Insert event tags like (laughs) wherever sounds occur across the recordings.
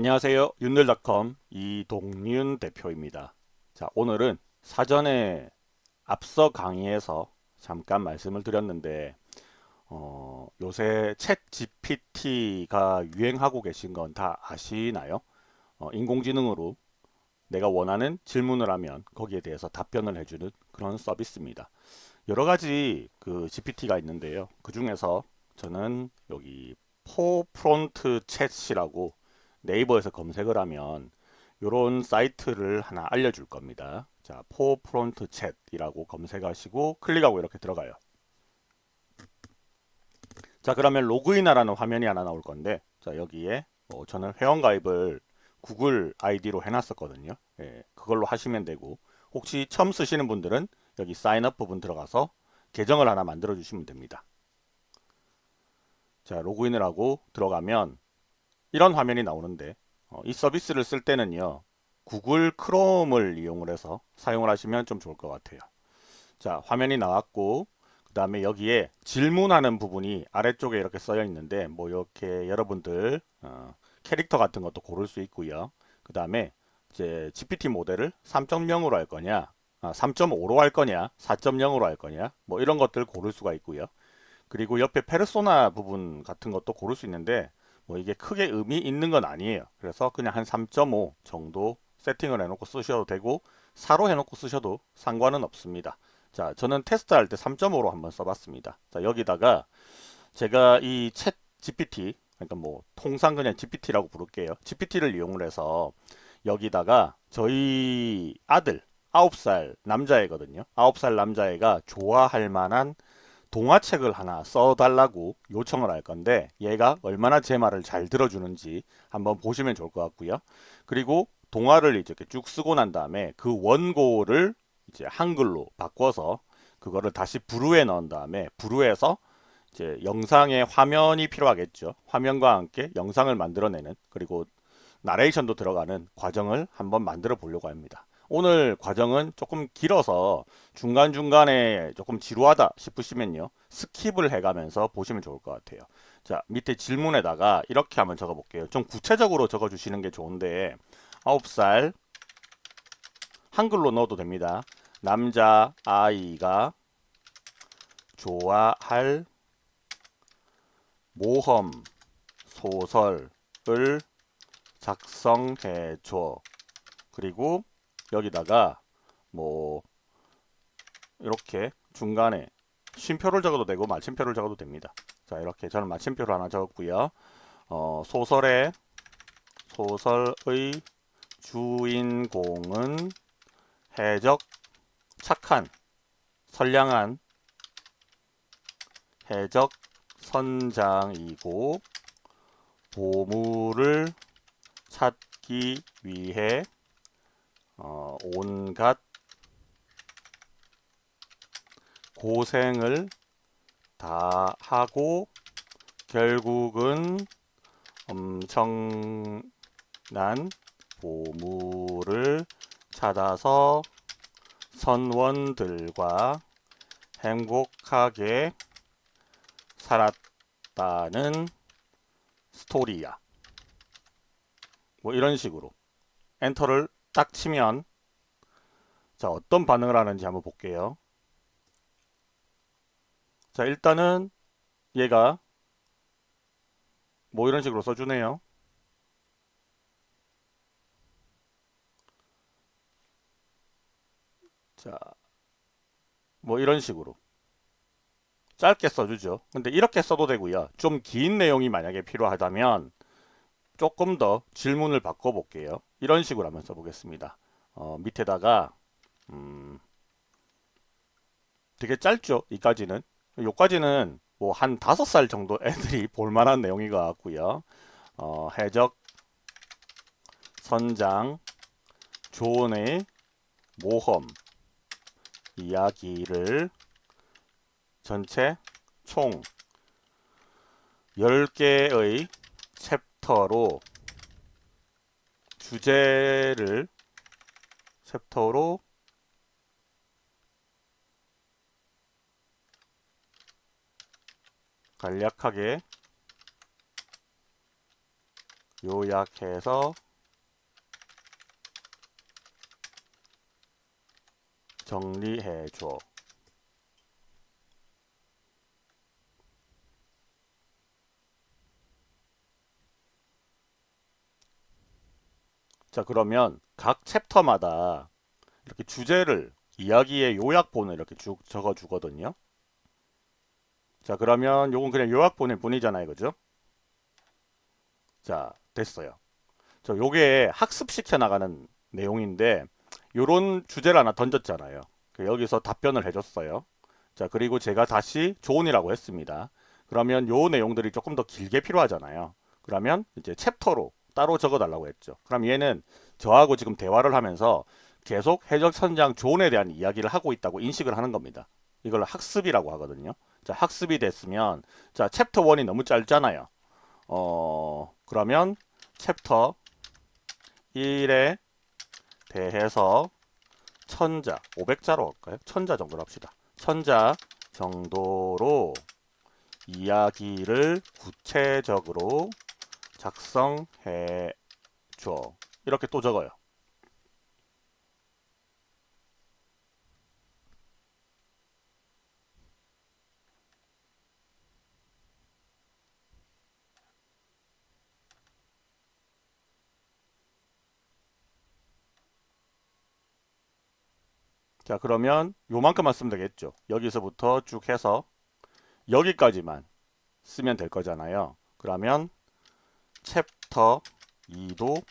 안녕하세요. 윤들닷컴 이동윤 대표입니다. 자, 오늘은 사전에 앞서 강의에서 잠깐 말씀을 드렸는데 어, 요새 챗 GPT가 유행하고 계신 건 다 아시나요? 어, 인공지능으로 내가 원하는 질문을 하면 거기에 대해서 답변을 해주는 그런 서비스입니다. 여러 가지 그 GPT가 있는데요. 그 중에서 저는 여기 Forefront Chat이라고 네이버에서 검색을 하면 이런 사이트를 하나 알려줄 겁니다. 자, Forefront Chat이라고 검색하시고 클릭하고 이렇게 들어가요. 자, 그러면 로그인하라는 화면이 하나 나올 건데 자, 여기에 뭐 저는 회원가입을 구글 아이디로 해놨었거든요. 예, 그걸로 하시면 되고 혹시 처음 쓰시는 분들은 여기 사인업 부분 들어가서 계정을 하나 만들어 주시면 됩니다. 자, 로그인을 하고 들어가면 이런 화면이 나오는데 어, 이 서비스를 쓸 때는요 구글 크롬을 이용을 해서 사용을 하시면 좀 좋을 것 같아요. 자 화면이 나왔고 그 다음에 여기에 질문하는 부분이 아래쪽에 이렇게 써여 있는데 뭐 이렇게 여러분들 어, 캐릭터 같은 것도 고를 수 있고요. 그 다음에 이제 GPT 모델을 3.0으로 할 거냐 아, 3.5로 할 거냐 4.0으로 할 거냐 뭐 이런 것들 고를 수가 있고요. 그리고 옆에 페르소나 부분 같은 것도 고를 수 있는데 뭐 이게 크게 의미 있는 건 아니에요. 그래서 그냥 한 3.5 정도 세팅을 해놓고 쓰셔도 되고 4로 해놓고 쓰셔도 상관은 없습니다. 자, 저는 테스트 할 때 3.5로 한번 써봤습니다. 자, 여기다가 제가 이 챗 GPT, 그러니까 뭐 통상 그냥 GPT라고 부를게요. GPT를 이용을 해서 여기다가 저희 아들 9살 남자애거든요. 9살 남자애가 좋아할 만한 동화책을 하나 써달라고 요청을 할 건데 얘가 얼마나 제 말을 잘 들어주는지 한번 보시면 좋을 것 같고요. 그리고 동화를 이렇게 쭉 쓰고 난 다음에 그 원고를 이제 한글로 바꿔서 그거를 다시 Vrew에 넣은 다음에 Vrew에서 이제 영상의 화면이 필요하겠죠. 화면과 함께 영상을 만들어내는 그리고 나레이션도 들어가는 과정을 한번 만들어 보려고 합니다. 오늘 과정은 조금 길어서 중간중간에 조금 지루하다 싶으시면요. 스킵을 해가면서 보시면 좋을 것 같아요. 자 밑에 질문에다가 이렇게 한번 적어 볼게요. 좀 구체적으로 적어 주시는 게 좋은데 9살 한글로 넣어도 됩니다. 남자 아이가 좋아할 모험 소설을 작성해 줘. 그리고 여기다가 뭐 이렇게 중간에 쉼표를 적어도 되고 마침표를 적어도 됩니다. 자 이렇게 저는 마침표를 하나 적었고요. 어, 소설의 소설의 주인공은 해적 착한 선량한 해적 선장이고 보물을 찾기 위해 어, 온갖 고생을 다 하고 결국은 엄청난 보물을 찾아서 선원들과 행복하게 살았다는 스토리야. 뭐 이런 식으로 엔터를 딱 치면 자 어떤 반응을 하는지 한번 볼게요. 자 일단은 얘가 뭐 이런 식으로 써주네요. 자, 뭐 이런 식으로 짧게 써주죠. 근데 이렇게 써도 되고요. 좀 긴 내용이 만약에 필요하다면 조금 더 질문을 바꿔볼게요. 이런 식으로 한번 써보겠습니다. 어, 밑에다가 음, 되게 짧죠. 이까지는. 요까지는 뭐 한 다섯 살 정도 애들이 (laughs) 볼만한 내용인 것 같고요. 어, 해적, 선장, 조언의 모험 이야기를 전체 총 10개의 챕터로 주제를 챕터로 간략하게 요약해서 정리해 줘. 자 그러면 각 챕터마다 이렇게 주제를 이야기의 요약본을 이렇게 쭉 적어 주거든요. 자 그러면 요건 그냥 요약본일 뿐이잖아요. 그죠? 자 됐어요. 저 요게 학습시켜 나가는 내용인데 요런 주제를 하나 던졌잖아요. 그 여기서 답변을 해줬어요. 자 그리고 제가 다시 조언이라고 했습니다. 그러면 요 내용들이 조금 더 길게 필요하잖아요. 그러면 이제 챕터로 따로 적어 달라고 했죠. 그럼 얘는 저하고 지금 대화를 하면서 계속 해적선장 존에 대한 이야기를 하고 있다고 인식을 하는 겁니다. 이걸 학습이라고 하거든요. 자, 학습이 됐으면 자, 챕터 1이 너무 짧잖아요. 어, 그러면 챕터 1에 대해서 천자, 500자로 할까요? 천자 정도로 합시다. 천자 정도로 이야기를 구체적으로 작성해 줘. 이렇게 또 적어요. 자 그러면 요만큼만 쓰면 되겠죠. 여기서부터 쭉 해서 여기까지만 쓰면 될 거잖아요. 그러면 챕터 2도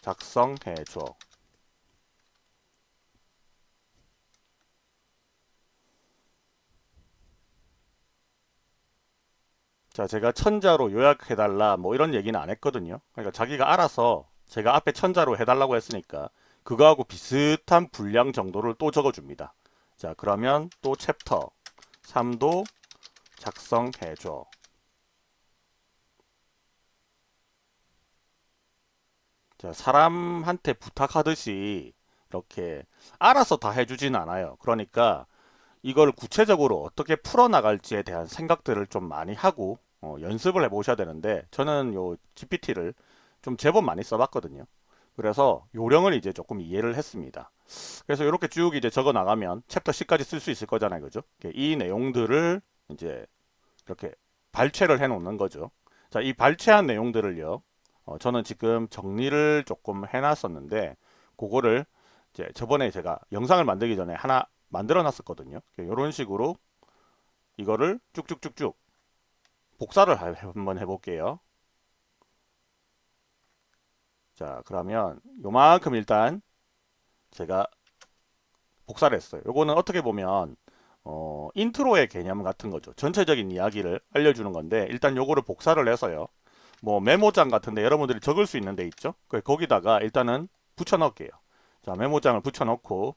작성해 줘. 자, 제가 천자로 요약해달라 뭐 이런 얘기는 안 했거든요. 그러니까 자기가 알아서 제가 앞에 천자로 해달라고 했으니까 그거하고 비슷한 분량 정도를 또 적어줍니다. 자, 그러면 또 챕터 3도 작성해줘. 사람한테 부탁하듯이 이렇게 알아서 다 해주진 않아요. 그러니까 이걸 구체적으로 어떻게 풀어나갈지에 대한 생각들을 좀 많이 하고 어, 연습을 해보셔야 되는데 저는 요 GPT를 좀 제법 많이 써봤거든요. 그래서 요령을 이제 조금 이해를 했습니다. 그래서 이렇게 쭉 이제 적어 나가면 챕터 10까지 쓸 수 있을 거잖아요. 그죠? 이 내용들을 이제 이렇게 발췌를 해 놓는 거죠. 자, 이 발췌한 내용들을요. 어, 저는 지금 정리를 조금 해놨었는데 그거를 이제 저번에 제가 영상을 만들기 전에 하나 만들어 놨었거든요. 이런 식으로 이거를 쭉쭉쭉쭉 복사를 한번 해볼게요. 자 그러면 요만큼 일단 제가 복사를 했어요. 요거는 어떻게 보면 어, 인트로의 개념 같은 거죠. 전체적인 이야기를 알려주는 건데 일단 요거를 복사를 해서요. 뭐 메모장 같은데 여러분들이 적을 수 있는 데 있죠. 거기다가 일단은 붙여 넣을게요. 자 메모장을 붙여 넣고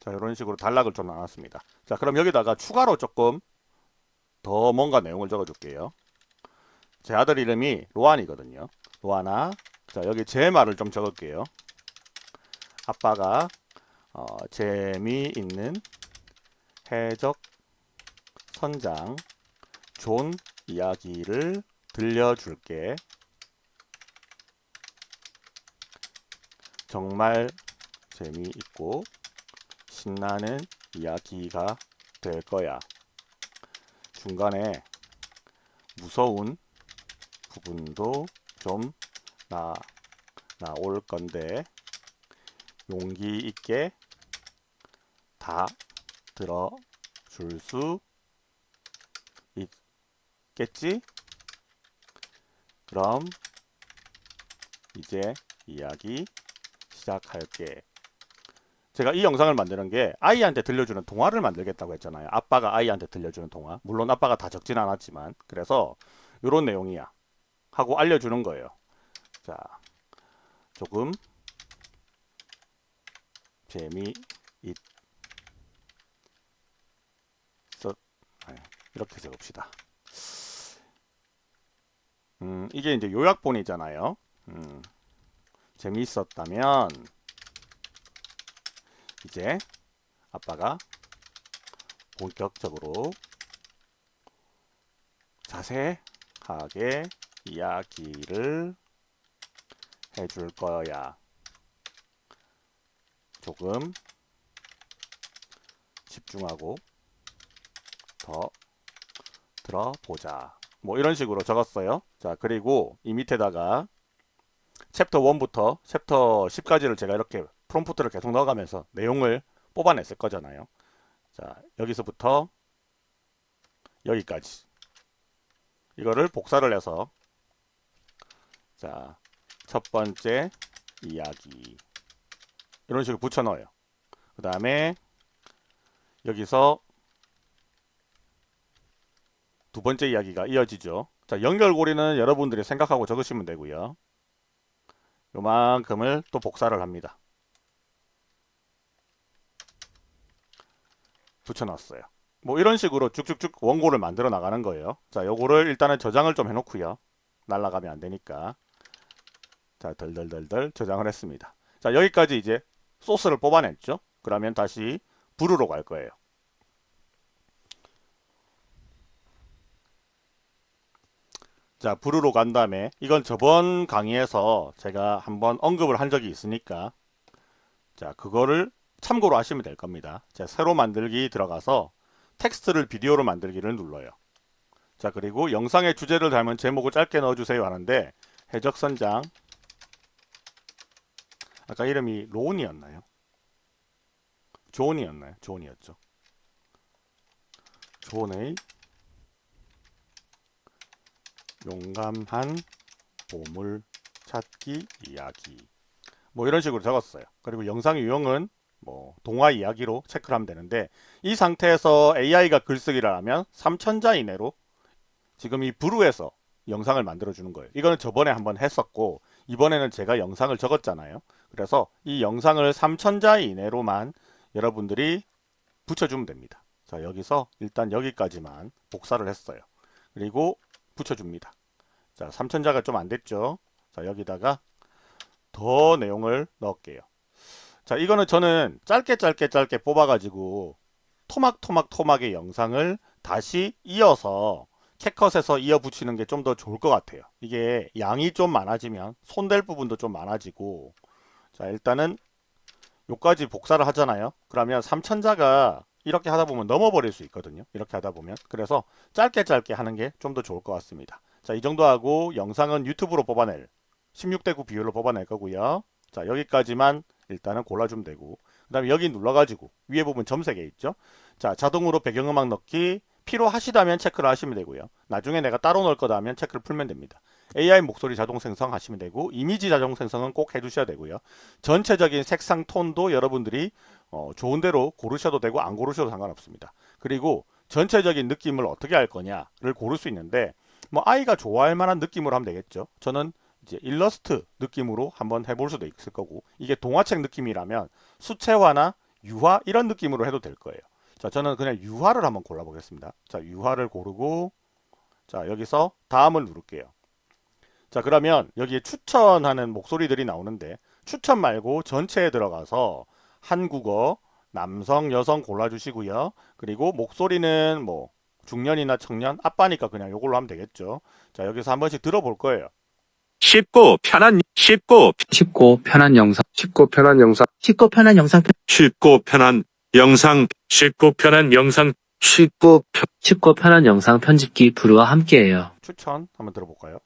자 이런 식으로 단락을 좀 나눴습니다. 자 그럼 여기다가 추가로 조금 더 뭔가 내용을 적어 줄게요. 제 아들 이름이 로안이거든요. 로안아 자 여기 제 말을 좀 적을게요. 아빠가 어, 재미있는 해적 선장 존 이야기를 들려줄게. 정말 재미있고 신나는 이야기가 될 거야. 중간에 무서운 부분도 좀 나, 나올 건데 용기 있게 다 들어줄 수 있겠지? 그럼 이제 이야기 시작할게. 제가 이 영상을 만드는 게 아이한테 들려주는 동화를 만들겠다고 했잖아요. 아빠가 아이한테 들려주는 동화. 물론 아빠가 다 적진 않았지만 그래서 이런 내용이야 하고 알려주는 거예요. 자, 조금 재미 있 이렇게 적읍시다. 음, 이게 이제 요약본이잖아요. 음, 재미있었다면 이제 아빠가 본격적으로 자세하게 이야기를 해줄 거야. 조금 집중하고 더 들어보자. 뭐 이런 식으로 적었어요. 자, 그리고 이 밑에다가 챕터 1부터 챕터 10까지를 제가 이렇게 프롬프트를 계속 넣어가면서 내용을 뽑아냈을 거잖아요. 자, 여기서부터 여기까지. 이거를 복사를 해서 자, 첫 번째 이야기 이런 식으로 붙여 넣어요. 그 다음에 여기서 두 번째 이야기가 이어지죠. 자, 연결고리는 여러분들이 생각하고 적으시면 되고요. 요만큼을 또 복사를 합니다. 붙여놨어요. 뭐 이런 식으로 쭉쭉쭉 원고를 만들어 나가는 거예요. 자, 요거를 일단은 저장을 좀 해놓고요. 날라가면 안 되니까. 자, 덜덜덜덜 저장을 했습니다. 자, 여기까지 이제 소스를 뽑아냈죠. 그러면 다시 부르러 갈 거예요. 자, 부르러 간 다음에 이건 저번 강의에서 제가 한번 언급을 한 적이 있으니까 자, 그거를 참고로 하시면 될 겁니다. 자, 새로 만들기 들어가서 텍스트를 비디오로 만들기를 눌러요. 자, 그리고 영상의 주제를 닮은 제목을 짧게 넣어주세요 하는데 해적선장 아까 이름이 로운이었나요? 존이었나요? 존이었죠. 존의 용감한 보물 찾기 이야기 뭐 이런 식으로 적었어요. 그리고 영상 유형은 뭐 동화 이야기로 체크를 하면 되는데 이 상태에서 AI가 글쓰기를 하면 3000자 이내로 지금 이 브루에서 영상을 만들어 주는 거예요. 이거는 저번에 한번 했었고 이번에는 제가 영상을 적었잖아요. 그래서 이 영상을 3000자 이내로만 여러분들이 붙여주면 됩니다. 자 여기서 일단 여기까지만 복사를 했어요. 그리고 붙여줍니다. 자 3000자가 좀 안 됐죠. 자 여기다가 더 내용을 넣을게요. 자 이거는 저는 짧게 짧게 짧게 뽑아가지고 토막토막 토막의 영상을 다시 이어서 캣컷에서 이어 붙이는 게 좀 더 좋을 것 같아요. 이게 양이 좀 많아지면 손댈 부분도 좀 많아지고 자 일단은 요까지 복사를 하잖아요. 그러면 3000자가 이렇게 하다 보면 넘어버릴 수 있거든요. 이렇게 하다 보면 그래서 짧게 짧게 하는 게 좀 더 좋을 것 같습니다. 자 이 정도 하고 영상은 유튜브로 뽑아낼 16대 9 비율로 뽑아낼 거고요. 자 여기까지만 일단은 골라주면 되고 그 다음에 여기 눌러가지고 위에 부분 점 3개 있죠. 자 자동으로 배경음악 넣기 필요하시다면 체크를 하시면 되고요. 나중에 내가 따로 넣을 거다 하면 체크를 풀면 됩니다. AI 목소리 자동 생성 하시면 되고 이미지 자동 생성은 꼭 해두셔야 되고요. 전체적인 색상 톤도 여러분들이 어, 좋은 대로 고르셔도 되고 안 고르셔도 상관없습니다. 그리고 전체적인 느낌을 어떻게 할 거냐를 고를 수 있는데 뭐 아이가 좋아할 만한 느낌으로 하면 되겠죠. 저는 이제 일러스트 느낌으로 한번 해볼 수도 있을 거고 이게 동화책 느낌이라면 수채화나 유화 이런 느낌으로 해도 될 거예요. 자 저는 그냥 유화를 한번 골라 보겠습니다. 자 유화를 고르고 자 여기서 다음을 누를게요. 자 그러면 여기에 추천하는 목소리들이 나오는데 추천 말고 전체에 들어가서 한국어 남성 여성 골라주시고요. 그리고 목소리는 뭐 중년이나 청년 아빠니까 그냥 이걸로 하면 되겠죠. 자 여기서 한 번씩 들어볼 거예요. 쉽고 편한 쉽고 쉽고 편한 영상, 쉽고 편한 영상, 쉽고 편한 영상 편- 쉽고 편한 영상 쉽고 편한 영상 쉽고 편, 쉽고 편한 영상 편집기 브루와 함께해요. 추천 한번 들어볼까요?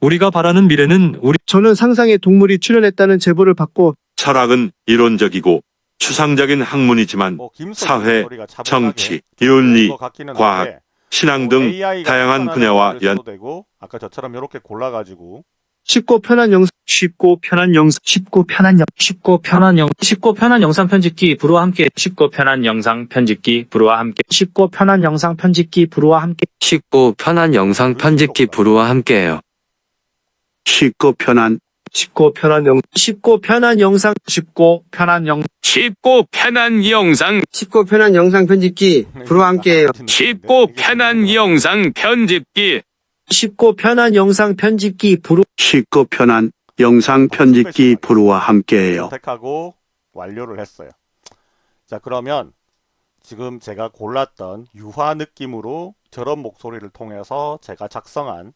우리가 바라는 미래는 우리 저는 상상의 동물이 출연했다는 제보를 받고 철학은 이론적이고 추상적인 학문이지만 뭐 사회, 정치, 윤리, 과학, 신앙 뭐등 다양한 분야와 연 아까 저처럼 이렇게 골라가지고 쉽고 편한 영상, 쉽고 편한 영상 쉽고 편한 영 쉽고 편한 영 쉽고 편한 영상 편집기 브루와 함께 쉽고 편한 영상 편집기 브루와 함께 쉽고 편한 영상 편집기 브루와 함께 쉽고 편한 영상 편집기 브루와 함께해요. 쉽고 편한, 쉽고 편한 영, 쉽고 편한 영상, 쉽고 편한 영, 쉽고 편한 영상, 쉽고 편한 영상 편집기 부와 함께해요. 쉽고 편한 영상 편집기, 쉽고 편한 영상 편집기 부로 쉽고 편한 영상 편집기 부루와 함께해요. 선택하고 완료를 했어요. 자 그러면 지금 제가 골랐던 유화 느낌으로 저런 목소리를 통해서 제가 작성한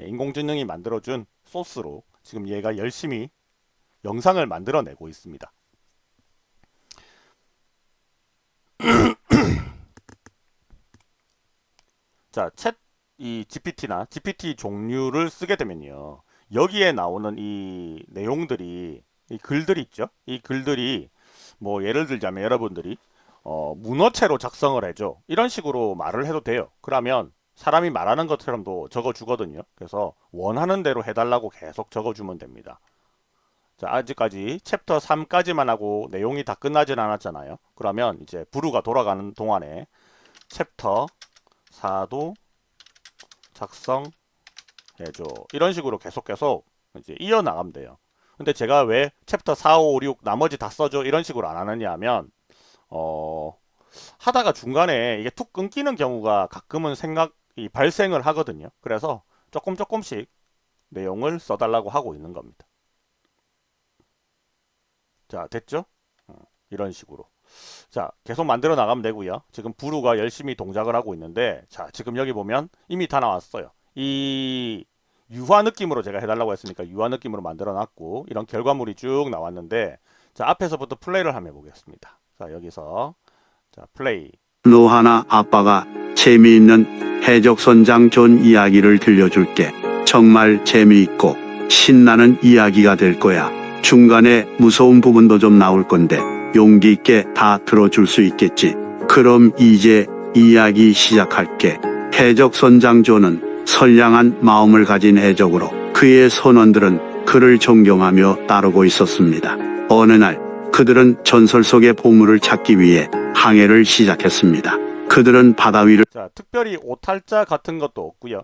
예, 인공지능이 만들어준 소스로 지금 얘가 열심히 영상을 만들어내고 있습니다. (clears throat) 자, 챗 이 GPT나 GPT 종류를 쓰게 되면요. 여기에 나오는 이 내용들이 이 글들이 있죠. 이 글들이 뭐 예를 들자면 여러분들이 어, 문어체로 작성을 해줘. 이런 식으로 말을 해도 돼요. 그러면 사람이 말하는 것처럼도 적어주거든요. 그래서 원하는 대로 해달라고 계속 적어주면 됩니다. 자, 아직까지 챕터 3까지만 하고 내용이 다 끝나진 않았잖아요. 그러면 이제 Vrew가 돌아가는 동안에 챕터 4도 작성해줘. 이런 식으로 계속 계속 이제 이어나가면 돼요. 근데 제가 왜 챕터 4, 5, 6 나머지 다 써줘 이런 식으로 안 하느냐 하면 어 하다가 중간에 이게 툭 끊기는 경우가 가끔은 생각 이 발생을 하거든요. 그래서 조금 조금씩 내용을 써달라고 하고 있는 겁니다. 자 됐죠? 어, 이런 식으로 자 계속 만들어 나가면 되고요 지금 부루가 열심히 동작을 하고 있는데 자 지금 여기 보면 이미 다 나왔어요 이 유화 느낌으로 제가 해달라고 했으니까 유화 느낌으로 만들어 놨고 이런 결과물이 쭉 나왔는데 자 앞에서부터 플레이를 한번 해보겠습니다 자 여기서 자 플레이 노하나 아빠가 재미있는 해적선장 존 이야기를 들려줄게. 정말 재미있고 신나는 이야기가 될 거야. 중간에 무서운 부분도 좀 나올 건데 용기 있게 다 들어줄 수 있겠지. 그럼 이제 이야기 시작할게. 해적선장 존은 선량한 마음을 가진 해적으로 그의 선원들은 그를 존경하며 따르고 있었습니다. 어느 날 그들은 전설 속의 보물을 찾기 위해 항해를 시작했습니다. 그들은 바다 위를 자 특별히 오탈자 같은 것도 없고요.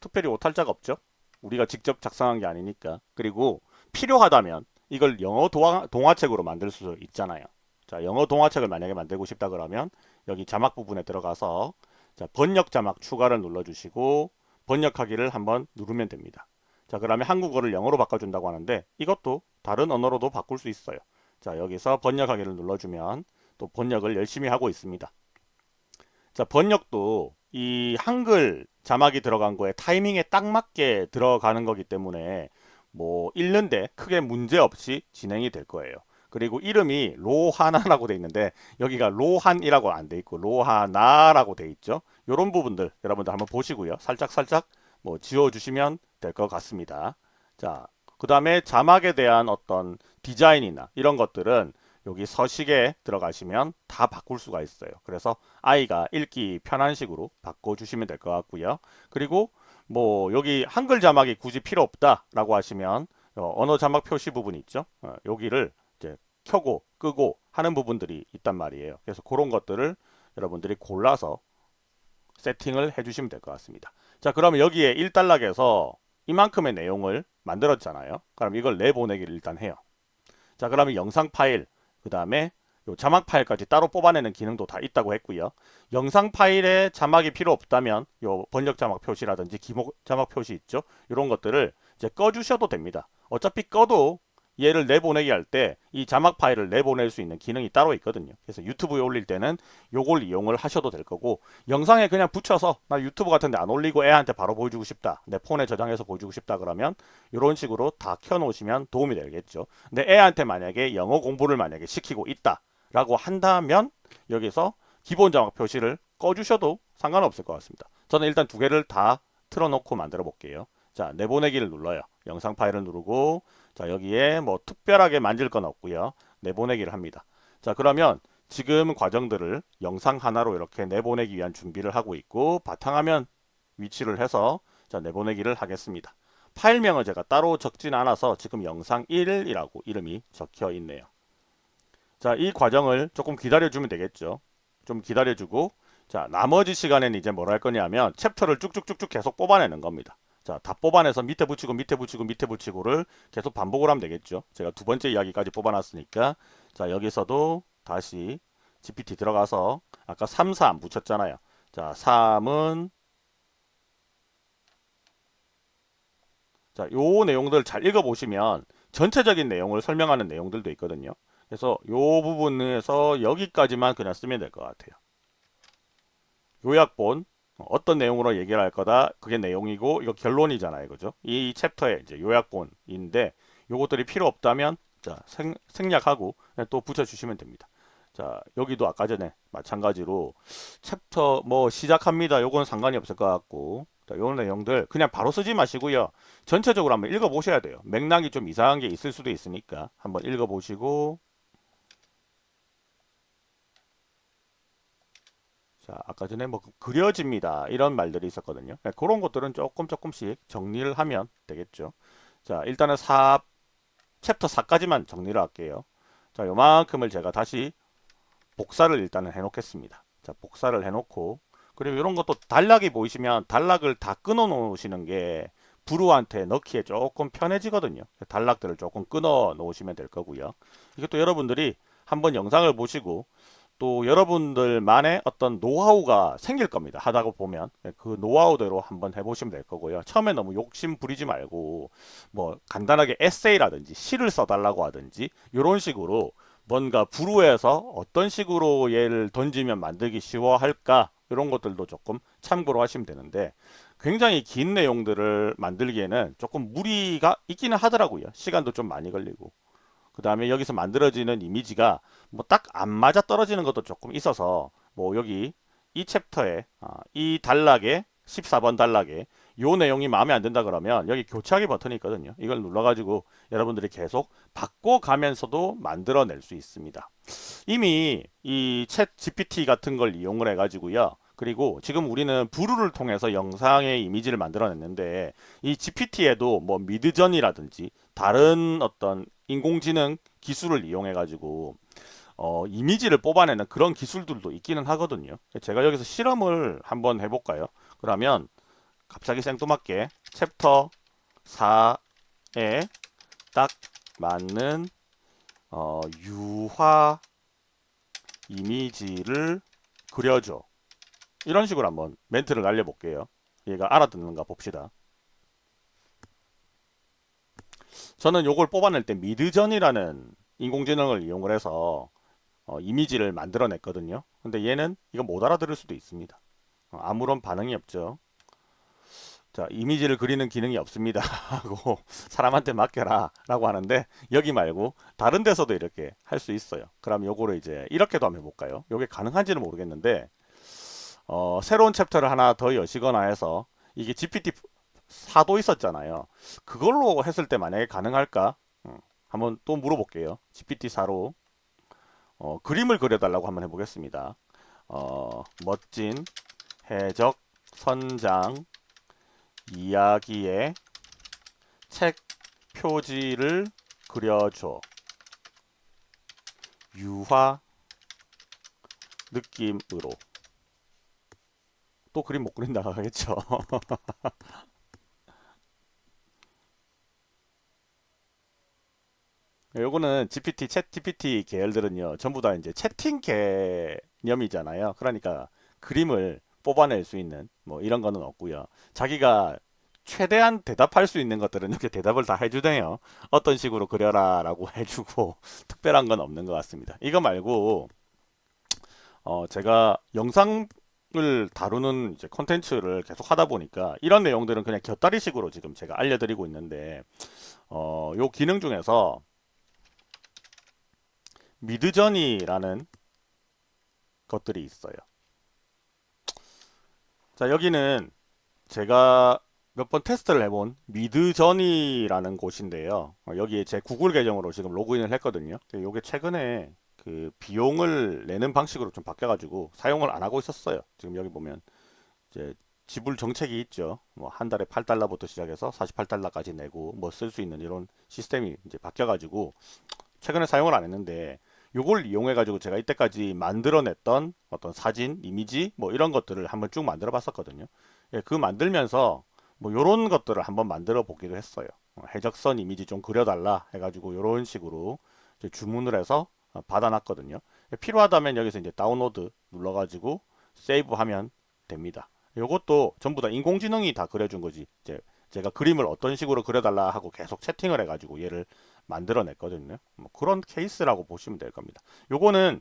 특별히 오탈자가 없죠. 우리가 직접 작성한 게 아니니까. 그리고 필요하다면 이걸 영어 동화, 동화책으로 만들 수 있잖아요. 자 영어 동화책을 만약에 만들고 싶다 그러면 여기 자막 부분에 들어가서 자 번역 자막 추가를 눌러 주시고 번역하기를 한번 누르면 됩니다 자 그러면 한국어를 영어로 바꿔준다고 하는데 이것도 다른 언어로도 바꿀 수 있어요. 자 여기서 번역하기를 눌러주면 또 번역을 열심히 하고 있습니다. 자 번역도 이 한글 자막이 들어간 거에 타이밍에 딱 맞게 들어가는 거기 때문에 뭐 읽는데 크게 문제 없이 진행이 될 거예요. 그리고 이름이 로하나라고 돼 있는데 여기가 로한이라고 안 돼 있고 로하나라고 돼 있죠. 이런 부분들 여러분들 한번 보시고요. 살짝 살짝 뭐 지워 주시면 될 것 같습니다 자 그 다음에 자막에 대한 어떤 디자인이나 이런 것들은 여기 서식에 들어가시면 다 바꿀 수가 있어요. 그래서 아이가 읽기 편한 식으로 바꿔주시면 될 것 같고요. 그리고 뭐 여기 한글 자막이 굳이 필요 없다라고 하시면 어, 언어 자막 표시 부분이 있죠. 어, 여기를 이제 켜고 끄고 하는 부분들이 있단 말이에요. 그래서 그런 것들을 여러분들이 골라서 세팅을 해주시면 될 것 같습니다. 자 그러면 여기에 1단락에서 이만큼의 내용을 만들었잖아요. 그럼 이걸 내보내기를 일단 해요. 자 그러면 영상 파일 그 다음에 요 자막 파일까지 따로 뽑아내는 기능도 다 있다고 했고요. 영상 파일에 자막이 필요 없다면 요 번역 자막 표시라든지 기목 자막 표시 있죠. 이런 것들을 이제 꺼주셔도 됩니다. 어차피 꺼도 얘를 내보내기 할 때 이 자막 파일을 내보낼 수 있는 기능이 따로 있거든요. 그래서 유튜브에 올릴 때는 요걸 이용을 하셔도 될 거고 영상에 그냥 붙여서 나 유튜브 같은데 안 올리고 애한테 바로 보여주고 싶다. 내 폰에 저장해서 보여주고 싶다 그러면 이런 식으로 다 켜놓으시면 도움이 되겠죠. 근데 애한테 만약에 영어 공부를 만약에 시키고 있다 라고 한다면 여기서 기본 자막 표시를 꺼주셔도 상관없을 것 같습니다. 저는 일단 두 개를 다 틀어놓고 만들어 볼게요. 자 내보내기를 눌러요. 영상 파일을 누르고 자 여기에 뭐 특별하게 만질 건 없고요. 내보내기를 합니다. 자 그러면 지금 과정들을 영상 하나로 이렇게 내보내기 위한 준비를 하고 있고 바탕화면 위치를 해서 자 내보내기를 하겠습니다. 파일명을 제가 따로 적진 않아서 지금 영상 1이라고 이름이 적혀 있네요. 자 이 과정을 조금 기다려주면 되겠죠. 좀 기다려주고 자 나머지 시간에는 이제 뭘 할 거냐면 챕터를 쭉쭉쭉쭉 계속 뽑아내는 겁니다. 자, 다 뽑아내서 밑에 붙이고 밑에 붙이고 밑에 붙이고를 계속 반복을 하면 되겠죠. 제가 두 번째 이야기까지 뽑아놨으니까 자, 여기서도 다시 GPT 들어가서 아까 3, 4안 붙였잖아요. 자, 3은 자, 요 내용들 잘 읽어보시면 전체적인 내용을 설명하는 내용들도 있거든요. 그래서 요 부분에서 여기까지만 그냥 쓰면 될 것 같아요. 요약본 어떤 내용으로 얘기를 할 거다. 그게 내용이고 이거 결론이잖아요. 그죠? 이 챕터의 이제 요약본인데 요것들이 필요 없다면 자 생, 생략하고 또 붙여주시면 됩니다. 자 여기도 아까 전에 마찬가지로 챕터 뭐 시작합니다. 요건 상관이 없을 것 같고. 자, 요 내용들 그냥 바로 쓰지 마시고요. 전체적으로 한번 읽어 보셔야 돼요. 맥락이 좀 이상한 게 있을 수도 있으니까 한번 읽어 보시고 자, 아까 전에 뭐 그려집니다. 이런 말들이 있었거든요. 그러니까 그런 것들은 조금 조금씩 정리를 하면 되겠죠. 자, 일단은 4 챕터 4까지만 정리를 할게요. 자, 요만큼을 제가 다시 복사를 일단은 해 놓겠습니다. 자, 복사를 해 놓고 그리고 이런 것도 단락이 보이시면 단락을 다 끊어 놓으시는 게 부루한테 넣기에 조금 편해지거든요. 단락들을 조금 끊어 놓으시면 될 거고요. 이것도 여러분들이 한번 영상을 보시고 또 여러분들만의 어떤 노하우가 생길 겁니다. 하다가 보면 그 노하우대로 한번 해보시면 될 거고요. 처음에 너무 욕심 부리지 말고 뭐 간단하게 에세이라든지 시를 써달라고 하든지 이런 식으로 뭔가 부루에서 어떤 식으로 얘를 던지면 만들기 쉬워 할까 이런 것들도 조금 참고로 하시면 되는데 굉장히 긴 내용들을 만들기에는 조금 무리가 있기는 하더라고요. 시간도 좀 많이 걸리고 그 다음에 여기서 만들어지는 이미지가 뭐 딱 안 맞아 떨어지는 것도 조금 있어서 뭐 여기 이 챕터에 아, 이 단락에 14번 단락에 요 내용이 마음에 안 든다 그러면 여기 교체하기 버튼이 있거든요. 이걸 눌러가지고 여러분들이 계속 바꿔가면서도 만들어낼 수 있습니다. 이미 이 챗 GPT 같은 걸 이용을 해가지고요. 그리고 지금 우리는 부루를 통해서 영상의 이미지를 만들어냈는데 이 GPT에도 뭐 미드전이라든지 다른 어떤 인공지능 기술을 이용해 가지고 어, 이미지를 뽑아내는 그런 기술들도 있기는 하거든요. 제가 여기서 실험을 한번 해볼까요? 그러면 갑자기 생뚱맞게 챕터 4에 딱 맞는 어, 유화 이미지를 그려줘. 이런 식으로 한번 멘트를 날려볼게요. 얘가 알아듣는가 봅시다. 저는 요걸 뽑아낼 때 미드전이라는 인공지능을 이용을 해서 어, 이미지를 만들어냈거든요. 근데 얘는 이거 못 알아들을 수도 있습니다. 어, 아무런 반응이 없죠. 자, 이미지를 그리는 기능이 없습니다. (laughs) 하고 사람한테 맡겨라 라고 하는데 여기 말고 다른 데서도 이렇게 할 수 있어요. 그럼 요거를 이제 이렇게도 한번 해볼까요? 요게 가능한지는 모르겠는데 어, 새로운 챕터를 하나 더 여시거나 해서 이게 GPT 4도 있었잖아요. 그걸로 했을 때 만약에 가능할까? 음, 한번 또 물어볼게요. GPT-4로 어, 그림을 그려달라고 한번 해보겠습니다. 어, 멋진 해적 선장 이야기의 책 표지를 그려줘. 유화 느낌으로. 또 그림 못 그린다 하겠죠. (laughs) 요거는 GPT, 챗 GPT 계열들은요, 전부 다 이제 채팅 개념이잖아요. 그러니까 그림을 뽑아낼 수 있는 뭐 이런 거는 없고요. 자기가 최대한 대답할 수 있는 것들은 이렇게 대답을 다 해주네요. 어떤 식으로 그려라 라고 (laughs) 해주고 특별한 건 없는 것 같습니다. 이거 말고 어 제가 영상을 다루는 이제 컨텐츠를 계속 하다 보니까 이런 내용들은 그냥 곁다리식으로 지금 제가 알려드리고 있는데 어요 기능 중에서 미드저니라는 것들이 있어요. 자 여기는 제가 몇 번 테스트를 해본 미드저니라는 곳인데요. 어, 여기에 제 구글 계정으로 지금 로그인을 했거든요. 이게 최근에 그 비용을 내는 방식으로 좀 바뀌어가지고 사용을 안 하고 있었어요. 지금 여기 보면 이제 지불 정책이 있죠. 뭐 한 달에 8달러부터 시작해서 48달러까지 내고 뭐 쓸 수 있는 이런 시스템이 이제 바뀌어가지고 최근에 사용을 안 했는데 요걸 이용해 가지고 제가 이때까지 만들어냈던 어떤 사진, 이미지 뭐 이런 것들을 한번 쭉 만들어 봤었거든요. 예, 그 만들면서 뭐 요런 것들을 한번 만들어 보기도 했어요. 어, 해적선 이미지 좀 그려달라 해가지고 요런 식으로 주문을 해서 어, 받아놨거든요. 예, 필요하다면 여기서 이제 다운로드 눌러가지고 세이브 하면 됩니다. 요것도 전부 다 인공지능이 다 그려준 거지. 이제 제가 그림을 어떤 식으로 그려달라 하고 계속 채팅을 해가지고 얘를 만들어냈거든요. 뭐 그런 케이스라고 보시면 될 겁니다. 요거는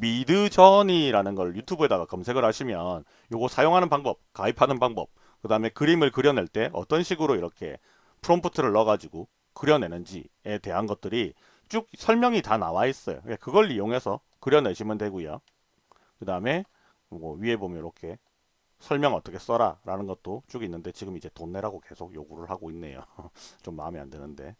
미드저니라는 걸 유튜브에다가 검색을 하시면 요거 사용하는 방법, 가입하는 방법, 그 다음에 그림을 그려낼 때 어떤 식으로 이렇게 프롬프트를 넣어가지고 그려내는지에 대한 것들이 쭉 설명이 다 나와 있어요. 그러니까 그걸 이용해서 그려내시면 되고요. 그 다음에 뭐 위에 보면 이렇게 설명 어떻게 써라 라는 것도 쭉 있는데 지금 이제 돈 내라고 계속 요구를 하고 있네요. (laughs) 좀 마음에 안 드는데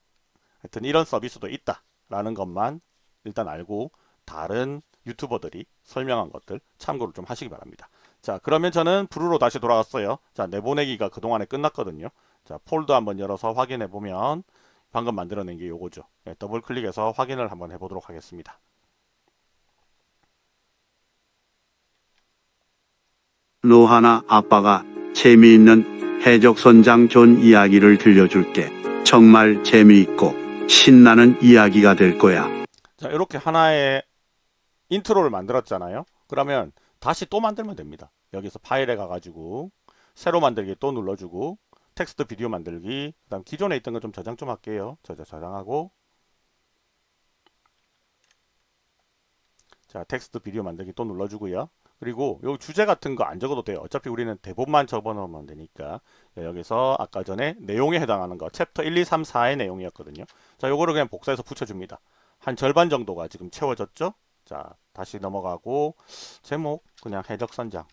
하여튼 이런 서비스도 있다 라는 것만 일단 알고 다른 유튜버들이 설명한 것들 참고를 좀 하시기 바랍니다. 자 그러면 저는 브루로 다시 돌아왔어요. 자 내보내기가 그동안에 끝났거든요. 자 폴더 한번 열어서 확인해 보면 방금 만들어낸 게 요거죠. 네, 더블 클릭해서 확인을 한번 해보도록 하겠습니다. 노하나 아빠가 재미있는 해적선장 존 이야기를 들려줄게. 정말 재미있고 신나는 이야기가 될 거야. 자 이렇게 하나의 인트로를 만들었잖아요. 그러면 다시 또 만들면 됩니다. 여기서 파일에 가가지고 새로 만들기 또 눌러주고 텍스트 비디오 만들기 그 다음 기존에 있던 거 좀 저장 좀 할게요. 저장 저장하고 자 텍스트 비디오 만들기 또 눌러주고요. 그리고 요 주제 같은 거 안 적어도 돼요. 어차피 우리는 대본만 적어놓으면 되니까 여기서 아까 전에 내용에 해당하는 거 챕터 1, 2, 3, 4의 내용이었거든요. 자 요거를 그냥 복사해서 붙여줍니다. 한 절반 정도가 지금 채워졌죠? 자 다시 넘어가고 제목 그냥 해적선장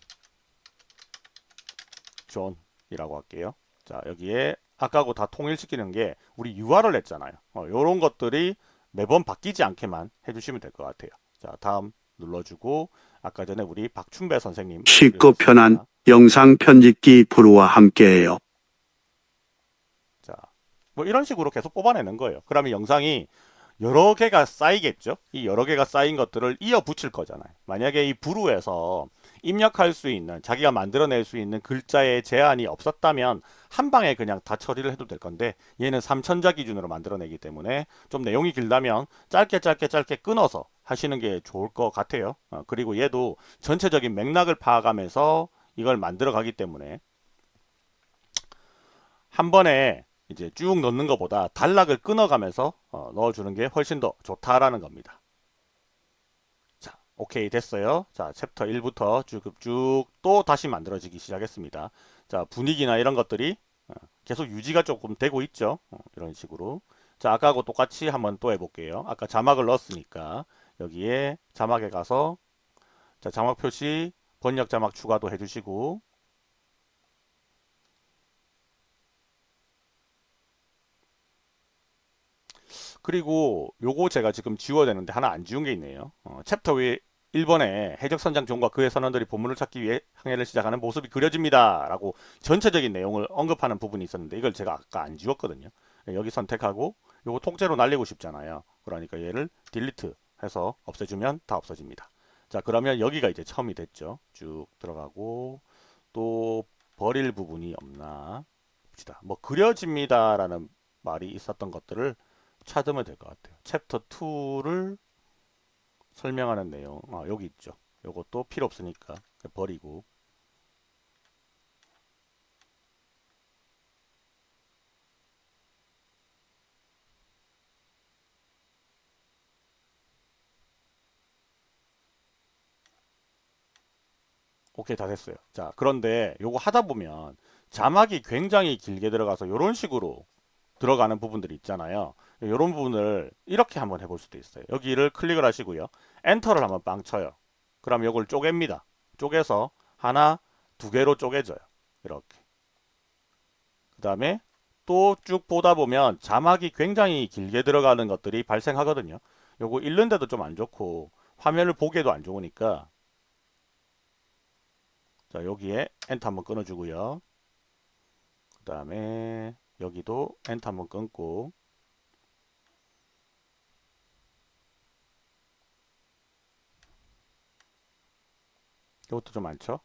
존이라고 할게요. 자 여기에 아까하고 다 통일시키는 게 우리 유화를 냈잖아요. 어, 요런 것들이 매번 바뀌지 않게만 해주시면 될 것 같아요. 자 다음 눌러주고 아까 전에 우리 박춘배 선생님 쉽고 편한 영상 편집기 Vrew와 함께해요. 자, 뭐 이런 식으로 계속 뽑아내는 거예요. 그러면 영상이 여러 개가 쌓이겠죠? 이 여러 개가 쌓인 것들을 이어 붙일 거잖아요. 만약에 이 부루에서 입력할 수 있는, 자기가 만들어낼 수 있는 글자의 제한이 없었다면 한 방에 그냥 다 처리를 해도 될 건데 얘는 3천자 기준으로 만들어내기 때문에 좀 내용이 길다면 짧게 짧게 짧게 끊어서 하시는 게 좋을 것 같아요. 어, 그리고 얘도 전체적인 맥락을 파악하면서 이걸 만들어 가기 때문에 한 번에 이제 쭉 넣는 것보다 단락을 끊어가면서 어, 넣어주는 게 훨씬 더 좋다라는 겁니다. 자, 오케이 됐어요. 자, 챕터 1부터 쭉쭉 또 다시 만들어지기 시작했습니다. 자, 분위기나 이런 것들이 어, 계속 유지가 조금 되고 있죠. 어, 이런 식으로. 자, 아까하고 똑같이 한번 또 해볼게요. 아까 자막을 넣었으니까 여기에 자막에 가서 자, 자막 표시 번역 자막 추가도 해주시고 그리고 요거 제가 지금 지워야 되는데 하나 안 지운 게 있네요. 어, 챕터 위 1번에 해적선장 존과 그의 선원들이 보물을 찾기 위해 항해를 시작하는 모습이 그려집니다. 라고 전체적인 내용을 언급하는 부분이 있었는데 이걸 제가 아까 안 지웠거든요. 여기 선택하고 요거 통째로 날리고 싶잖아요. 그러니까 얘를 delete 해서 없애주면 다 없어집니다. 자 그러면 여기가 이제 처음이 됐죠. 쭉 들어가고 또 버릴 부분이 없나 봅시다. 뭐 그려집니다 라는 말이 있었던 것들을 찾으면 될 것 같아요. 챕터 2를 설명하는 내용 아 여기 있죠. 요것도 필요 없으니까 버리고 오케이 다 됐어요. 자 그런데 요거 하다 보면 자막이 굉장히 길게 들어가서 이런 식으로 들어가는 부분들이 있잖아요. 이런 부분을 이렇게 한번 해볼 수도 있어요. 여기를 클릭을 하시고요. 엔터를 한번 빵 쳐요. 그럼 이걸 쪼갭니다. 쪼개서 하나, 두 개로 쪼개져요. 이렇게. 그 다음에 또 쭉 보다 보면 자막이 굉장히 길게 들어가는 것들이 발생하거든요. 요거 읽는데도 좀 안 좋고 화면을 보기에도 안 좋으니까 자 여기에 엔터 한번 끊어주고요. 그 다음에 여기도 엔터 한번 끊고 이것도 좀 많죠?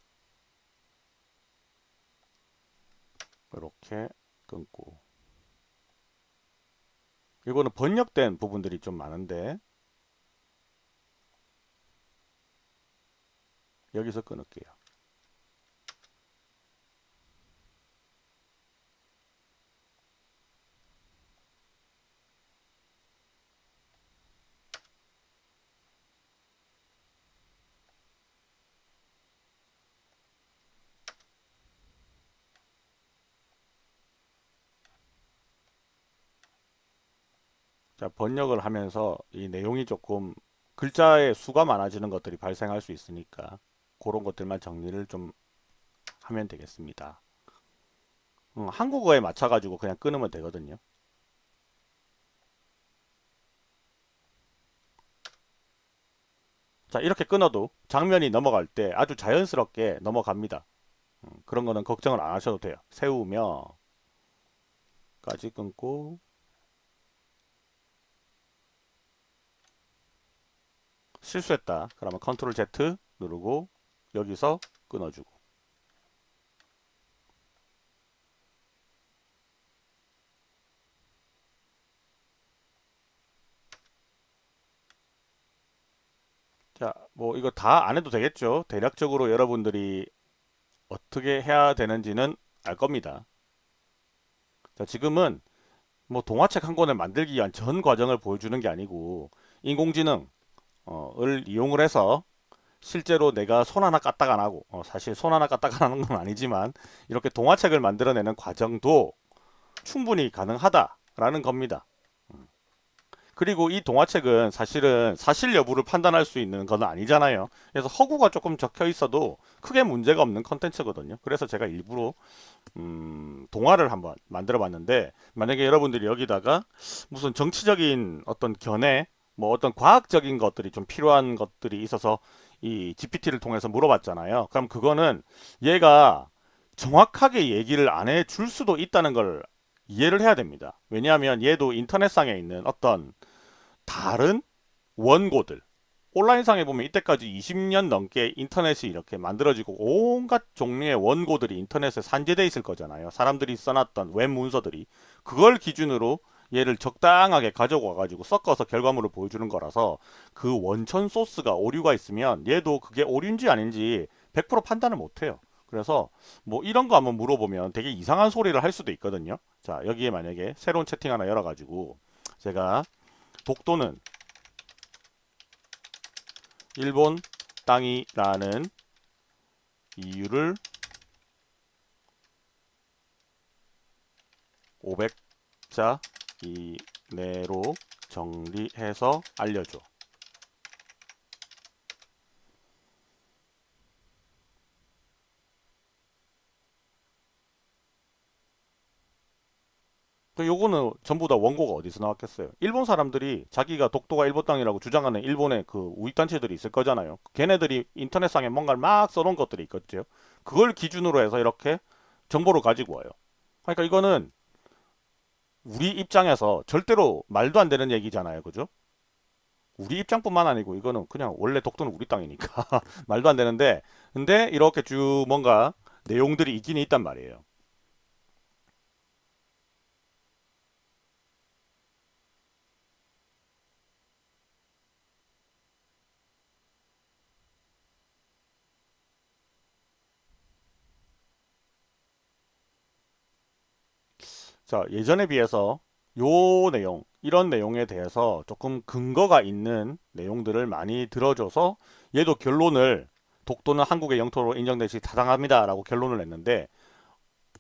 이렇게 끊고 이거는 번역된 부분들이 좀 많은데 여기서 끊을게요. 자, 번역을 하면서 이 내용이 조금 글자의 수가 많아지는 것들이 발생할 수 있으니까 그런 것들만 정리를 좀 하면 되겠습니다. 음, 한국어에 맞춰가지고 그냥 끊으면 되거든요. 자, 이렇게 끊어도 장면이 넘어갈 때 아주 자연스럽게 넘어갑니다. 음, 그런 거는 걱정을 안 하셔도 돼요. 세우며 까지 끊고 실수했다. 그러면 컨트롤 Z 누르고 여기서 끊어주고 자, 뭐 이거 다 안 해도 되겠죠. 대략적으로 여러분들이 어떻게 해야 되는지는 알 겁니다. 자, 지금은 뭐 동화책 한 권을 만들기 위한 전 과정을 보여주는 게 아니고 인공지능 어, 을 이용을 해서 실제로 내가 손 하나 까딱 안 하고 어, 사실 손 하나 까딱 안 하는 건 아니지만 이렇게 동화책을 만들어내는 과정도 충분히 가능하다라는 겁니다. 음. 그리고 이 동화책은 사실은 사실 여부를 판단할 수 있는 건 아니잖아요. 그래서 허구가 조금 적혀 있어도 크게 문제가 없는 컨텐츠거든요. 그래서 제가 일부러 음, 동화를 한번 만들어 봤는데 만약에 여러분들이 여기다가 무슨 정치적인 어떤 견해 뭐 어떤 과학적인 것들이 좀 필요한 것들이 있어서 이 GPT를 통해서 물어봤잖아요. 그럼 그거는 얘가 정확하게 얘기를 안 해줄 수도 있다는 걸 이해를 해야 됩니다. 왜냐하면 얘도 인터넷상에 있는 어떤 다른 원고들 온라인상에 보면 이때까지 20년 넘게 인터넷이 이렇게 만들어지고 온갖 종류의 원고들이 인터넷에 산재돼 있을 거잖아요. 사람들이 써놨던 웹 문서들이 그걸 기준으로 얘를 적당하게 가져와 가지고 섞어서 결과물을 보여주는 거라서 그 원천 소스가 오류가 있으면 얘도 그게 오류인지 아닌지 100% 판단을 못해요. 그래서 뭐 이런 거 한번 물어보면 되게 이상한 소리를 할 수도 있거든요. 자 여기에 만약에 새로운 채팅 하나 열어 가지고 제가 독도는 일본 땅이라는 이유를 500자 이 내로 정리해서 알려줘. 그 요거는 전부 다 원고가 어디서 나왔겠어요? 일본 사람들이 자기가 독도가 일본 땅이라고 주장하는 일본의 그 우익단체들이 있을 거잖아요. 걔네들이 인터넷상에 뭔가를 막 써놓은 것들이 있겠죠. 그걸 기준으로 해서 이렇게 정보를 가지고 와요. 그러니까 이거는 우리 입장에서 절대로 말도 안 되는 얘기잖아요. 그죠? 우리 입장뿐만 아니고 이거는 그냥 원래 독도는 우리 땅이니까 (laughs) 말도 안 되는데 근데 이렇게 쭉 뭔가 내용들이 있긴 있단 말이에요. 자, 예전에 비해서 요 내용, 이런 내용에 대해서 조금 근거가 있는 내용들을 많이 들어줘서 얘도 결론을 독도는 한국의 영토로 인정되시 타당합니다 라고 결론을 냈는데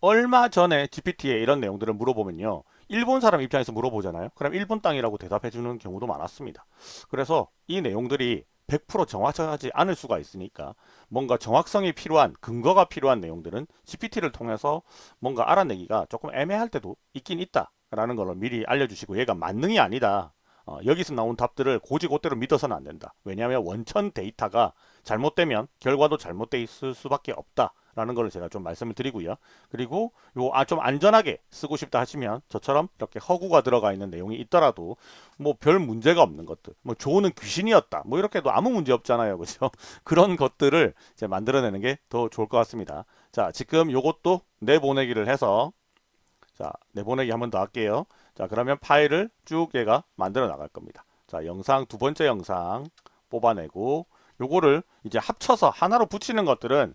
얼마 전에 GPT에 이런 내용들을 물어보면요. 일본 사람 입장에서 물어보잖아요. 그럼 일본 땅이라고 대답해 주는 경우도 많았습니다. 그래서 이 내용들이 100% 정확하지 않을 수가 있으니까 뭔가 정확성이 필요한 근거가 필요한 내용들은 GPT를 통해서 뭔가 알아내기가 조금 애매할 때도 있긴 있다 라는 걸 미리 알려주시고 얘가 만능이 아니다. 어, 여기서 나온 답들을 고지고대로 믿어서는 안 된다. 왜냐하면 원천 데이터가 잘못되면 결과도 잘못돼 있을 수밖에 없다 라는 걸 제가 좀 말씀을 드리고요. 그리고 요 아 좀 안전하게 쓰고 싶다 하시면 저처럼 이렇게 허구가 들어가 있는 내용이 있더라도 뭐 별 문제가 없는 것들 뭐 조는 귀신이었다 뭐 이렇게도 아무 문제 없잖아요. (laughs) 그죠? 그런 것들을 이제 만들어내는 게 더 좋을 것 같습니다. 자 지금 요것도 내보내기를 해서 자 내보내기 한 번 더 할게요. 자 그러면 파일을 쭉 얘가 만들어 나갈 겁니다. 자 영상 두 번째 영상 뽑아내고 요거를 이제 합쳐서 하나로 붙이는 것들은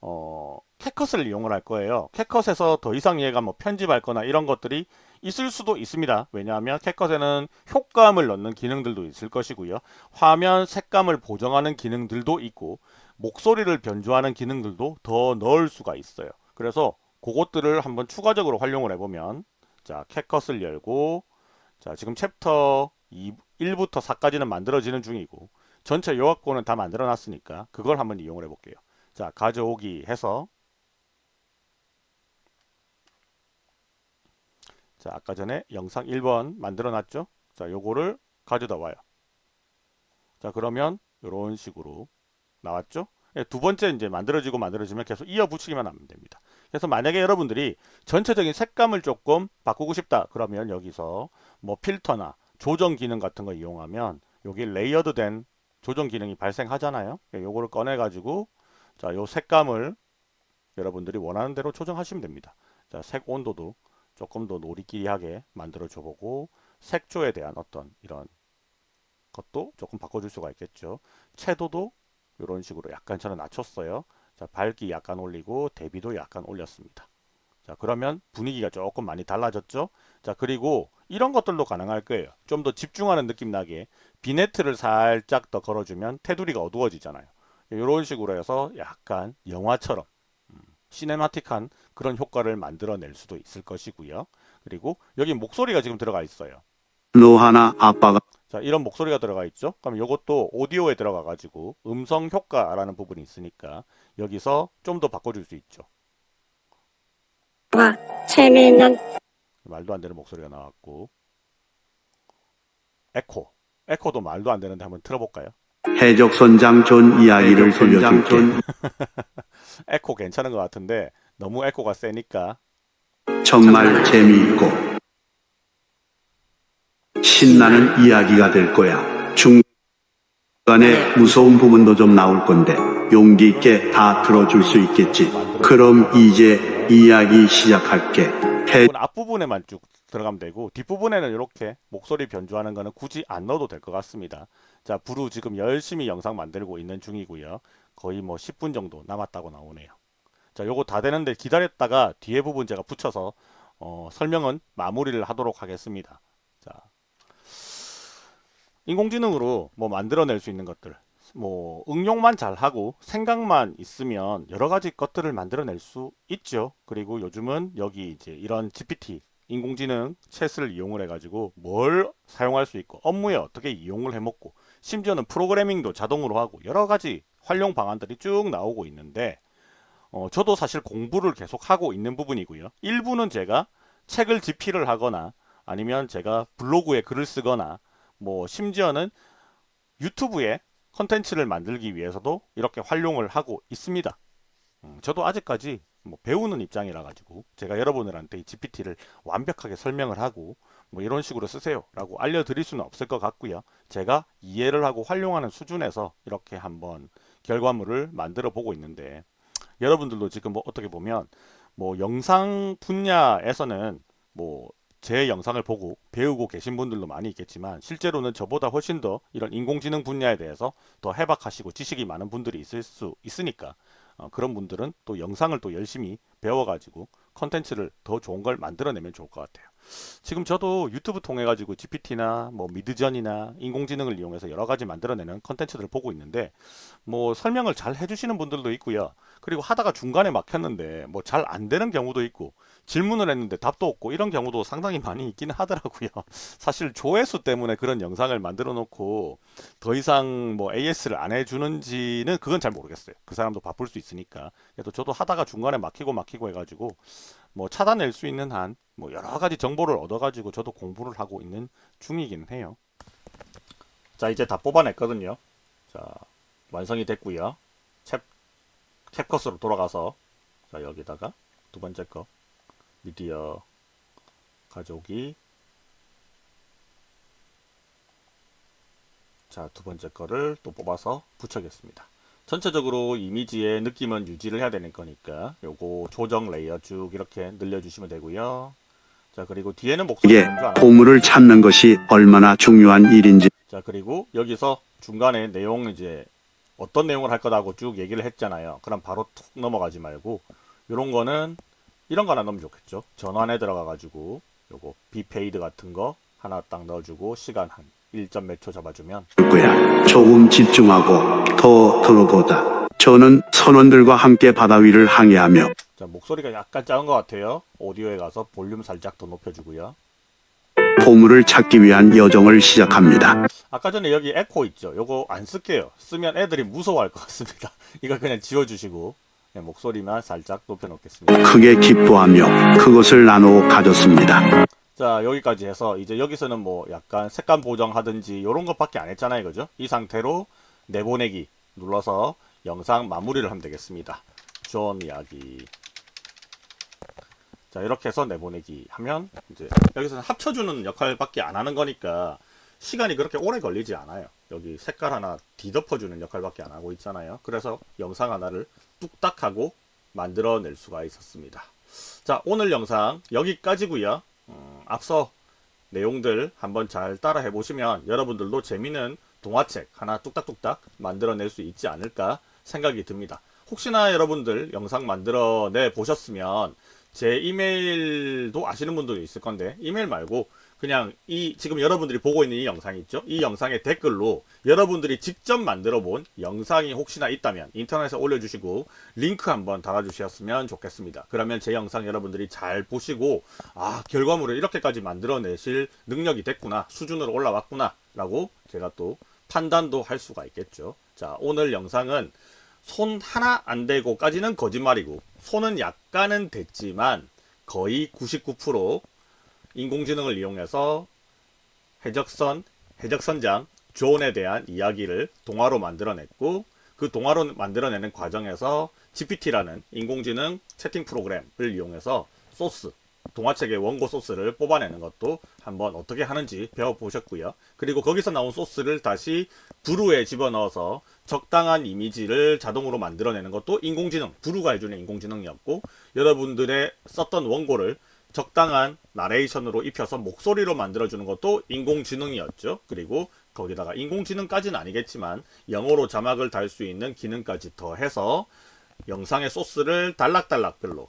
어, 캣컷을 이용을 할 거예요. 캣컷에서 더 이상 얘가 뭐 편집할 거나 이런 것들이 있을 수도 있습니다. 왜냐하면 캣컷에는 효과음을 넣는 기능들도 있을 것이고요. 화면 색감을 보정하는 기능들도 있고 목소리를 변조하는 기능들도 더 넣을 수가 있어요. 그래서 그것들을 한번 추가적으로 활용을 해보면 자 캣컷을 열고 자, 지금 챕터 2, 1부터 4까지는 만들어지는 중이고 전체 요약본은 다 만들어 놨으니까 그걸 한번 이용을 해 볼게요. 자, 가져오기 해서 자, 아까 전에 영상 1번 만들어 놨죠? 자, 요거를 가져다 와요. 자, 그러면 이런 식으로 나왔죠? 예, 두 번째 이제 만들어지고 만들어지면 계속 이어 붙이기만 하면 됩니다. 그래서 만약에 여러분들이 전체적인 색감을 조금 바꾸고 싶다 그러면 여기서 뭐 필터나 조정 기능 같은 거 이용하면 여기 layered 된 조정 기능이 발생하잖아요. 예, 요거를 꺼내 가지고 자, 요 색감을 여러분들이 원하는 대로 조정하시면 됩니다. 자, 색 온도도 조금 더 노리끼리하게 만들어 줘 보고 색조에 대한 어떤 이런 것도 조금 바꿔줄 수가 있겠죠. 채도도 이런 식으로 약간 저는 낮췄어요. 자, 밝기 약간 올리고 대비도 약간 올렸습니다. 자, 그러면 분위기가 조금 많이 달라졌죠? 자, 그리고 이런 것들도 가능할 거예요. 좀 더 집중하는 느낌 나게 비네트를 살짝 더 걸어주면 테두리가 어두워지잖아요. 이런 식으로 해서 약간 영화처럼 음, 시네마틱한 그런 효과를 만들어낼 수도 있을 것이고요. 그리고 여기 목소리가 지금 들어가 있어요. 노하나 아빠가 자, 이런 목소리가 들어가 있죠? 그럼 이것도 오디오에 들어가 가지고 음성 효과라는 부분이 있으니까 여기서 좀 더 바꿔줄 수 있죠. 와, 재미있는 말도 안 되는 목소리가 나왔고 에코 에코도 말도 안 되는데 한번 틀어볼까요? 해적선장 존 이야기를 들려줄게. (laughs) 에코 괜찮은 것 같은데 너무 에코가 세니까 정말 재미있고 신나는 이야기가 될 거야. 중간에 무서운 부분도 좀 나올 건데 용기 있게 다 들어줄 수 있겠지. 그럼 이제 이야기 시작할게. 해 부분 앞부분에만 쭉 들어가면 되고 뒷부분에는 이렇게 목소리 변조하는 거는 굳이 안 넣어도 될 것 같습니다. 자, 부루 지금 열심히 영상 만들고 있는 중이고요. 거의 뭐 10분 정도 남았다고 나오네요. 자, 요거 다 되는데 기다렸다가 뒤에 부분 제가 붙여서 어, 설명은 마무리를 하도록 하겠습니다. 자, 인공지능으로 뭐 만들어낼 수 있는 것들, 뭐 응용만 잘하고 생각만 있으면 여러 가지 것들을 만들어낼 수 있죠. 그리고 요즘은 여기 이제 이런 GPT 인공지능 챗을 이용을 해가지고 뭘 사용할 수 있고 업무에 어떻게 이용을 해먹고 심지어는 프로그래밍도 자동으로 하고 여러 가지 활용 방안들이 쭉 나오고 있는데 어, 저도 사실 공부를 계속 하고 있는 부분이고요. 일부는 제가 책을 집필을 하거나 아니면 제가 블로그에 글을 쓰거나 뭐 심지어는 유튜브에 컨텐츠를 만들기 위해서도 이렇게 활용을 하고 있습니다. 음, 저도 아직까지 뭐 배우는 입장이라 가지고 제가 여러분들한테 이 GPT를 완벽하게 설명을 하고 뭐 이런 식으로 쓰세요 라고 알려드릴 수는 없을 것 같고요. 제가 이해를 하고 활용하는 수준에서 이렇게 한번 결과물을 만들어 보고 있는데 여러분들도 지금 뭐 어떻게 보면 뭐 영상 분야에서는 뭐 제 영상을 보고 배우고 계신 분들도 많이 있겠지만 실제로는 저보다 훨씬 더 이런 인공지능 분야에 대해서 더 해박하시고 지식이 많은 분들이 있을 수 있으니까 어, 그런 분들은 또 영상을 또 열심히 배워가지고 컨텐츠를 더 좋은 걸 만들어내면 좋을 것 같아요. 지금 저도 유튜브 통해 가지고 GPT나 뭐 미드전이나 인공지능을 이용해서 여러 가지 만들어내는 컨텐츠들을 보고 있는데 뭐 설명을 잘 해주시는 분들도 있고요. 그리고 하다가 중간에 막혔는데 뭐 잘 안 되는 경우도 있고 질문을 했는데 답도 없고 이런 경우도 상당히 많이 있기는 하더라고요. (laughs) 사실 조회수 때문에 그런 영상을 만들어 놓고 더 이상 뭐 AS를 안 해주는지는 그건 잘 모르겠어요. 그 사람도 바쁠 수 있으니까. 그래도 저도 하다가 중간에 막히고 막히고 해가지고 뭐 찾아낼 수 있는 한 뭐 여러 가지 정보를 얻어가지고 저도 공부를 하고 있는 중이긴 해요. 자 이제 다 뽑아냈거든요. 자 완성이 됐고요. 챕 CapCut으로 돌아가서 자 여기다가 두 번째 거 미디어 가져오기 자 두 번째 거를 또 뽑아서 붙여겠습니다. 전체적으로 이미지의 느낌은 유지를 해야 되는 거니까 요거 조정 layer 쭉 이렇게 늘려주시면 되고요. 자 그리고 뒤에는 목소리 안 보물을 찾는 것이 얼마나 중요한 일인지 자 그리고 여기서 중간에 내용 이제 어떤 내용을 할 거라고 쭉 얘기를 했잖아요. 그럼 바로 툭 넘어가지 말고 이런 거는 이런 거 하나 넣으면 좋겠죠. 전환에 들어가 가지고 요거 비페이드 같은 거 하나 딱 넣어주고 시간 한 1점 몇 초 잡아주면 거야. 조금 집중하고 더 들어보다. 저는 선원들과 함께 바다 위를 항해하며 자 목소리가 약간 작은 것 같아요. 오디오에 가서 볼륨 살짝 더 높여주고요. 보물을 찾기 위한 여정을 시작합니다. 아까 전에 여기 에코 있죠. 요거 안 쓸게요. 쓰면 애들이 무서워할 것 같습니다. (laughs) 이거 그냥 지워주시고 네, 목소리만 살짝 높여놓겠습니다. 크게 기뻐하며 그것을 나누어 가졌습니다. 자 여기까지 해서 이제 여기서는 뭐 약간 색감 보정하든지 이런 것밖에 안 했잖아요. 그죠? 이 상태로 내보내기 눌러서 영상 마무리를 하면 되겠습니다. 존 이야기 자 이렇게 해서 내보내기 하면 이제 여기서는 합쳐주는 역할밖에 안 하는 거니까 시간이 그렇게 오래 걸리지 않아요. 여기 색깔 하나 뒤덮어주는 역할밖에 안 하고 있잖아요. 그래서 영상 하나를 뚝딱 하고 만들어낼 수가 있었습니다. 자 오늘 영상 여기까지고요. 음, 앞서 내용들 한번 잘 따라 해 보시면 여러분들도 재미있는 동화책 하나 뚝딱뚝딱 만들어낼 수 있지 않을까 생각이 듭니다. 혹시나 여러분들 영상 만들어내 보셨으면 제 이메일도 아시는 분들도 있을 건데 이메일 말고 그냥 이 지금 여러분들이 보고 있는 이 영상 있죠? 이 영상의 댓글로 여러분들이 직접 만들어 본 영상이 혹시나 있다면 인터넷에 올려주시고 링크 한번 달아주셨으면 좋겠습니다. 그러면 제 영상 여러분들이 잘 보시고 아 결과물을 이렇게까지 만들어내실 능력이 됐구나 수준으로 올라왔구나 라고 제가 또 판단도 할 수가 있겠죠. 자 오늘 영상은 손 하나 안 대고까지는 거짓말이고 손은 약간은 됐지만 거의 99% 인공지능을 이용해서 해적선, 해적선장 존에 대한 이야기를 동화로 만들어냈고 그 동화로 만들어내는 과정에서 GPT라는 인공지능 채팅 프로그램을 이용해서 소스, 동화책의 원고 소스를 뽑아내는 것도 한번 어떻게 하는지 배워보셨고요. 그리고 거기서 나온 소스를 다시 브루에 집어넣어서 적당한 이미지를 자동으로 만들어내는 것도 인공지능, 브루가 해주는 인공지능이었고 여러분들의 썼던 원고를 적당한 나레이션으로 입혀서 목소리로 만들어주는 것도 인공지능이었죠. 그리고 거기다가 인공지능까지는 아니겠지만 영어로 자막을 달 수 있는 기능까지 더해서 영상의 소스를 달락달락별로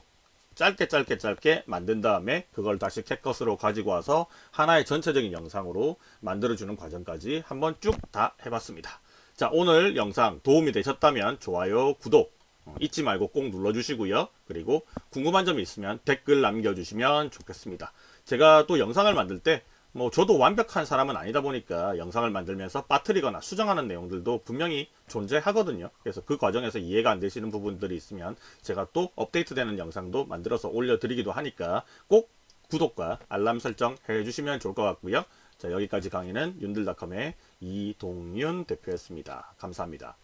짧게 짧게 짧게 만든 다음에 그걸 다시 캣컷으로 가지고 와서 하나의 전체적인 영상으로 만들어주는 과정까지 한번 쭉 다 해봤습니다. 자 오늘 영상 도움이 되셨다면 좋아요, 구독 어, 잊지 말고 꼭 눌러주시고요. 그리고 궁금한 점이 있으면 댓글 남겨주시면 좋겠습니다. 제가 또 영상을 만들 때 뭐 저도 완벽한 사람은 아니다 보니까 영상을 만들면서 빠뜨리거나 수정하는 내용들도 분명히 존재하거든요. 그래서 그 과정에서 이해가 안 되시는 부분들이 있으면 제가 또 업데이트되는 영상도 만들어서 올려드리기도 하니까 꼭 구독과 알람 설정 해주시면 좋을 것 같고요. 자 여기까지 강의는 윤들닷컴의 이동윤 대표였습니다. 감사합니다.